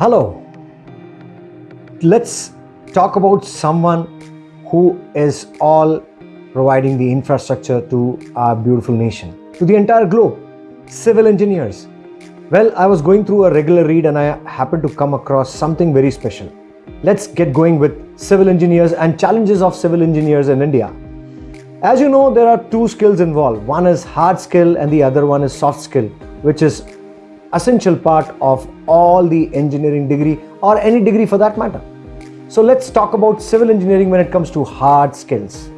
Hello. Let's talk about someone who is all providing the infrastructure to our beautiful nation, to the entire globe, civil engineers. Well, I was going through a regular read and I happened to come across something very special. Let's get going with civil engineers and challenges of civil engineers in India. As you know, there are two skills involved. One is hard skill and the other one is soft skill, which is essential part of all the engineering degree or any degree for that matter. So let's talk about civil engineering when it comes to hard skills.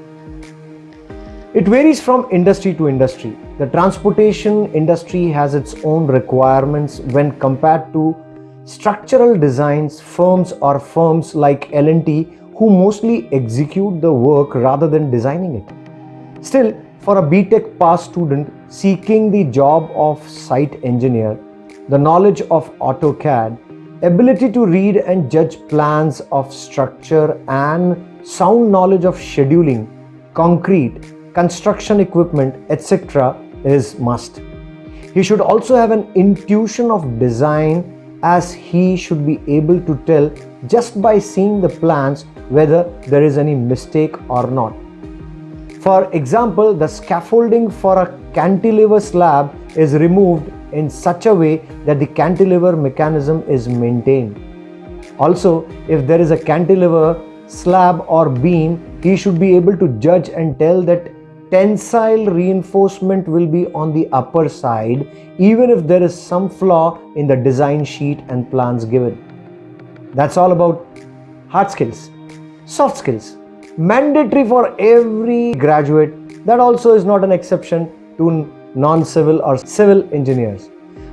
It varies from industry to industry. The transportation industry has its own requirements when compared to structural designs firms or firms like L&T who mostly execute the work rather than designing it. Still, for a BTech pass student seeking the job of site engineer, the knowledge of AutoCAD, ability to read and judge plans of structure and sound knowledge of scheduling, concrete, construction equipment, etc. is must. He should also have an intuition of design as he should be able to tell just by seeing the plans whether there is any mistake or not. For example, the scaffolding for a cantilever slab is removed in such a way that the cantilever mechanism is maintained. Also, if there is a cantilever slab or beam, he should be able to judge and tell that tensile reinforcement will be on the upper side even if there is some flaw in the design sheet and plans given. That's all about hard skills. Soft skills. Mandatory for every graduate. That also is not an exception to non-civil or civil engineers.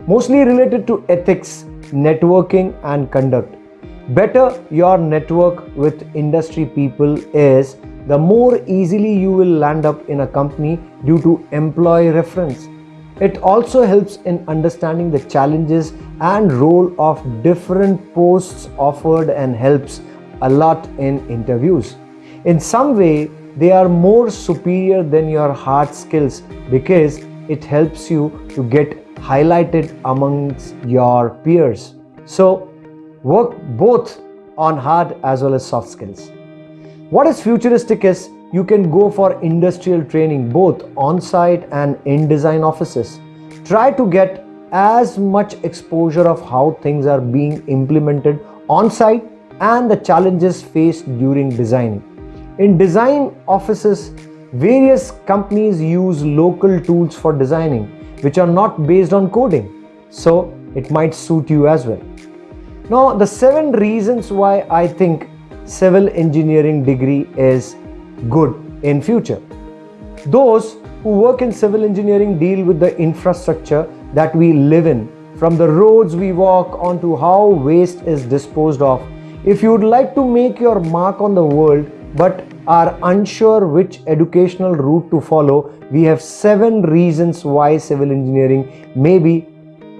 Mostly related to ethics, networking and conduct. Better your network with industry people is, the more easily you will land up in a company due to employee reference. It also helps in understanding the challenges and role of different posts offered and helps a lot in interviews. In some way, they are more superior than your hard skills because it helps you to get highlighted amongst your peers. So work both on hard as well as soft skills. What is futuristic is you can go for industrial training both on-site and in design offices. Try to get as much exposure of how things are being implemented on-site and the challenges faced during designing. In design offices, Various companies use local tools for designing which are not based on coding. So it might suit you as well. Now the seven reasons why I think civil engineering degree is good in future. Those who work in civil engineering deal with the infrastructure that we live in from the roads we walk on to how waste is disposed of. If you would like to make your mark on the world but are unsure which educational route to follow, we have seven reasons why civil engineering may be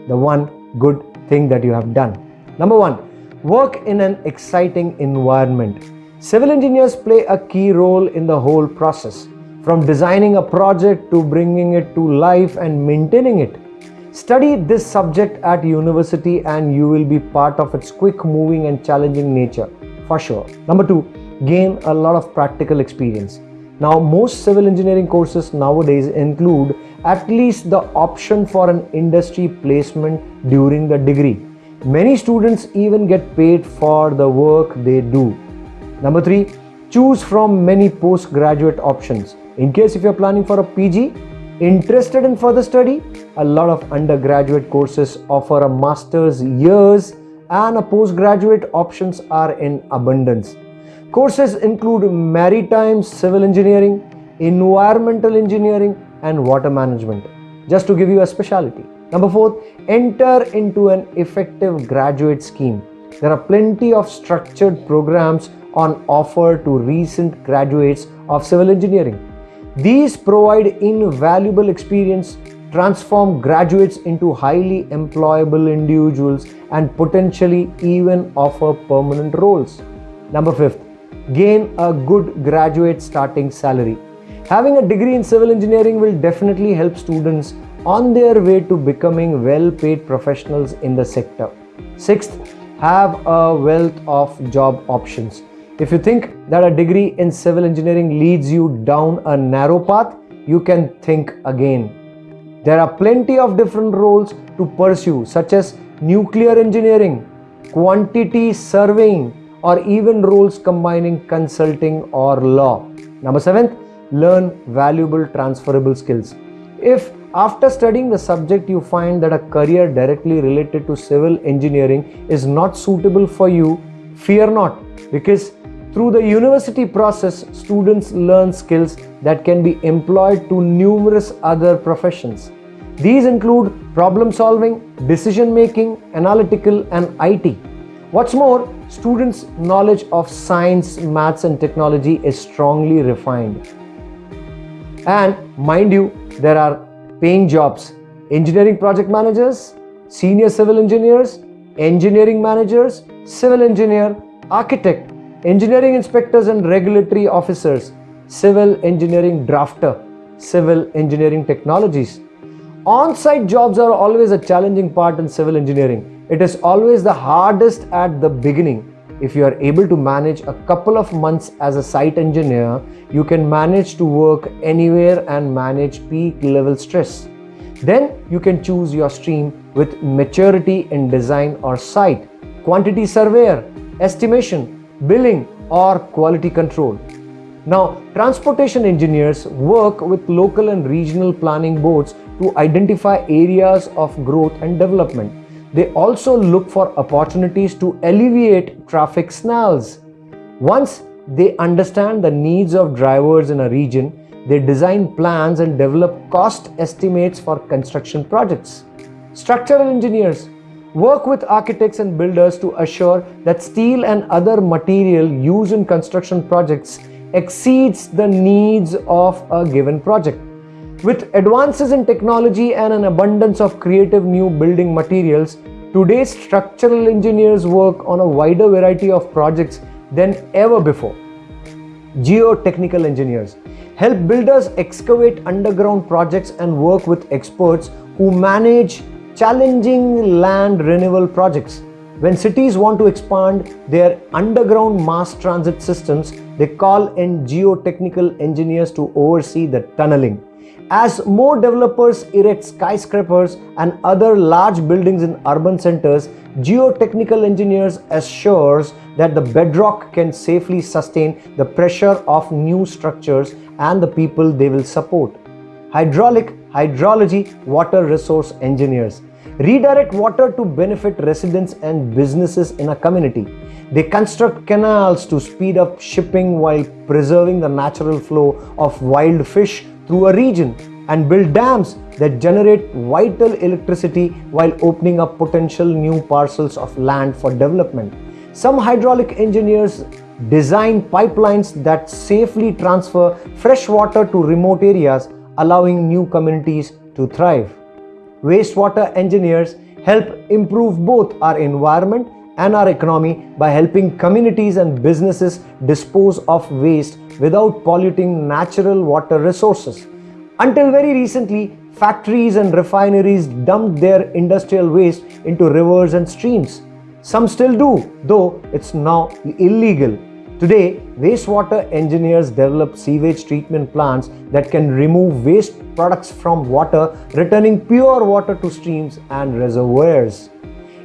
the one good thing that you have done. Number one, work in an exciting environment. Civil engineers play a key role in the whole process, from designing a project to bringing it to life and maintaining it. Study this subject at university and you will be part of its quick moving and challenging nature, for sure. Number two, gain a lot of practical experience. Now, most civil engineering courses nowadays include at least the option for an industry placement during the degree. Many students even get paid for the work they do. Number three, choose from many postgraduate options. In case if you're planning for a PG, interested in further study, a lot of undergraduate courses offer a master's years and a postgraduate options are in abundance. Courses include maritime civil engineering, environmental engineering and water management. Just to give you a specialty. Number four, enter into an effective graduate scheme. There are plenty of structured programs on offer to recent graduates of civil engineering. These provide invaluable experience, transform graduates into highly employable individuals and potentially even offer permanent roles. Number fifth, gain a good graduate starting salary. Having a degree in civil engineering will definitely help students on their way to becoming well paid professionals in the sector. Sixth, have a wealth of job options. If you think that a degree in civil engineering leads you down a narrow path, you can think again. There are plenty of different roles to pursue, such as nuclear engineering, quantity surveying, or even roles combining consulting or law. Number seven, learn valuable transferable skills. If after studying the subject you find that a career directly related to civil engineering is not suitable for you, fear not because through the university process, students learn skills that can be employed to numerous other professions. These include problem solving, decision making, analytical, and IT. What's more, students' knowledge of science, maths, and technology is strongly refined. And mind you, there are paying jobs engineering project managers, senior civil engineers, engineering managers, civil engineer, architect, engineering inspectors and regulatory officers, civil engineering drafter, civil engineering technologies. On site jobs are always a challenging part in civil engineering. It is always the hardest at the beginning if you are able to manage a couple of months as a site engineer, you can manage to work anywhere and manage peak level stress. Then you can choose your stream with maturity in design or site, quantity surveyor, estimation, billing, or quality control. Now, transportation engineers work with local and regional planning boards to identify areas of growth and development. They also look for opportunities to alleviate traffic snarls. Once they understand the needs of drivers in a region, they design plans and develop cost estimates for construction projects. Structural engineers work with architects and builders to assure that steel and other material used in construction projects exceeds the needs of a given project. With advances in technology and an abundance of creative new building materials, today's structural engineers work on a wider variety of projects than ever before. Geotechnical engineers help builders excavate underground projects and work with experts who manage challenging land renewal projects. When cities want to expand their underground mass transit systems, they call in geotechnical engineers to oversee the tunneling. As more developers erect skyscrapers and other large buildings in urban centers, geotechnical engineers assures that the bedrock can safely sustain the pressure of new structures and the people they will support. Hydraulic, hydrology, water resource engineers redirect water to benefit residents and businesses in a community. They construct canals to speed up shipping while preserving the natural flow of wild fish through a region and build dams that generate vital electricity while opening up potential new parcels of land for development. Some hydraulic engineers design pipelines that safely transfer fresh water to remote areas, allowing new communities to thrive. Wastewater engineers help improve both our environment and our economy by helping communities and businesses dispose of waste without polluting natural water resources. Until very recently, factories and refineries dumped their industrial waste into rivers and streams. Some still do, though it's now illegal. Today, wastewater engineers develop sewage treatment plants that can remove waste products from water, returning pure water to streams and reservoirs.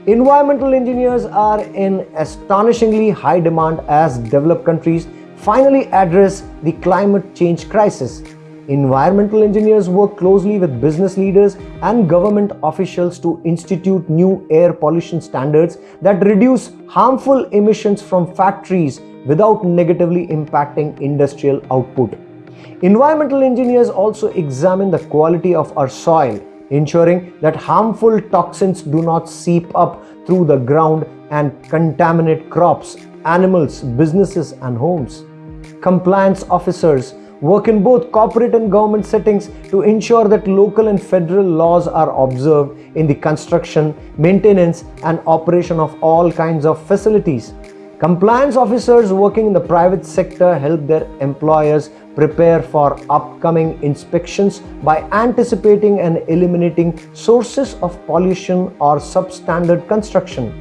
Environmental engineers are in astonishingly high demand as developed countries finally address the climate change crisis. Environmental engineers work closely with business leaders and government officials to institute new air pollution standards that reduce harmful emissions from factories without negatively impacting industrial output. Environmental engineers also examine the quality of our soil ensuring that harmful toxins do not seep up through the ground and contaminate crops, animals, businesses, and homes. Compliance officers work in both corporate and government settings to ensure that local and federal laws are observed in the construction, maintenance, and operation of all kinds of facilities. Compliance officers working in the private sector help their employers prepare for upcoming inspections by anticipating and eliminating sources of pollution or substandard construction.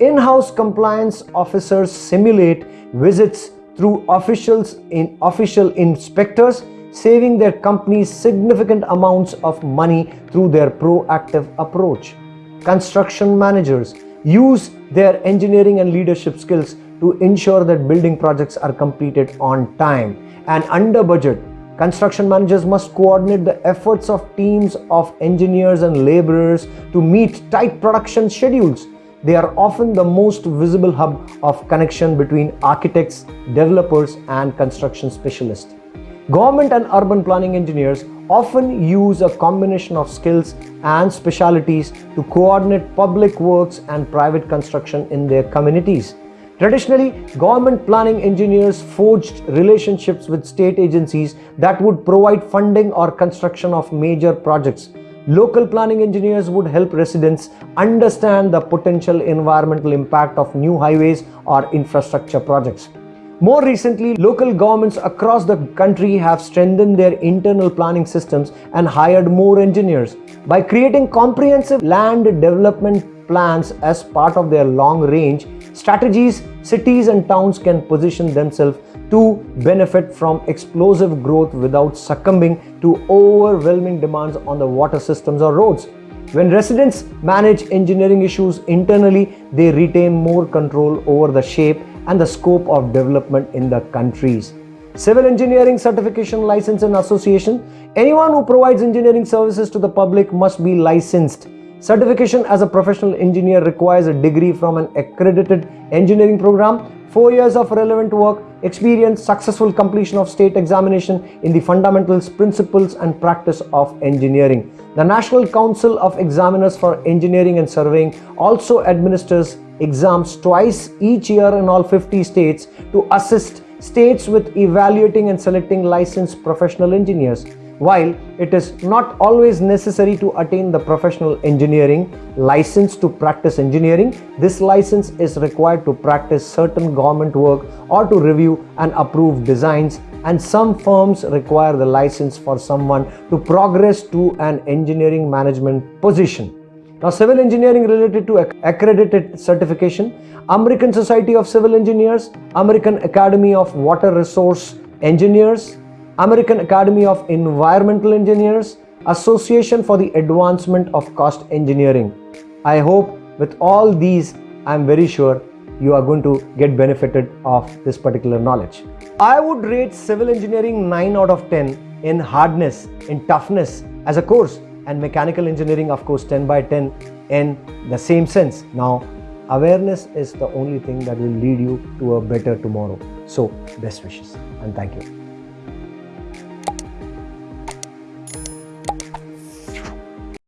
In-house compliance officers simulate visits through officials in official inspectors saving their companies significant amounts of money through their proactive approach. Construction managers use their engineering and leadership skills to ensure that building projects are completed on time and under budget. Construction managers must coordinate the efforts of teams of engineers and laborers to meet tight production schedules. They are often the most visible hub of connection between architects, developers, and construction specialists. Government and urban planning engineers often use a combination of skills and specialities to coordinate public works and private construction in their communities. Traditionally, government planning engineers forged relationships with state agencies that would provide funding or construction of major projects. Local planning engineers would help residents understand the potential environmental impact of new highways or infrastructure projects. More recently, local governments across the country have strengthened their internal planning systems and hired more engineers. By creating comprehensive land development plans as part of their long range strategies, cities and towns can position themselves to benefit from explosive growth without succumbing to overwhelming demands on the water systems or roads. When residents manage engineering issues internally, they retain more control over the shape and the scope of development in the countries. Civil Engineering Certification License and Association Anyone who provides engineering services to the public must be licensed. Certification as a professional engineer requires a degree from an accredited engineering program, 4 years of relevant work, experience, successful completion of state examination in the fundamentals, principles and practice of engineering. The National Council of Examiners for Engineering and Surveying also administers exams twice each year in all 50 states to assist states with evaluating and selecting licensed professional engineers. While it is not always necessary to attain the professional engineering license to practice engineering, this license is required to practice certain government work or to review and approve designs and some firms require the license for someone to progress to an engineering management position. Now, civil engineering related to accredited certification, American Society of Civil Engineers, American Academy of Water Resource Engineers, American Academy of Environmental Engineers, Association for the Advancement of Cost Engineering. I hope with all these, I'm very sure you are going to get benefited of this particular knowledge. I would rate civil engineering 9 out of 10 in hardness, in toughness as a course and mechanical engineering of course 10 by 10 in the same sense. Now awareness is the only thing that will lead you to a better tomorrow. So best wishes and thank you.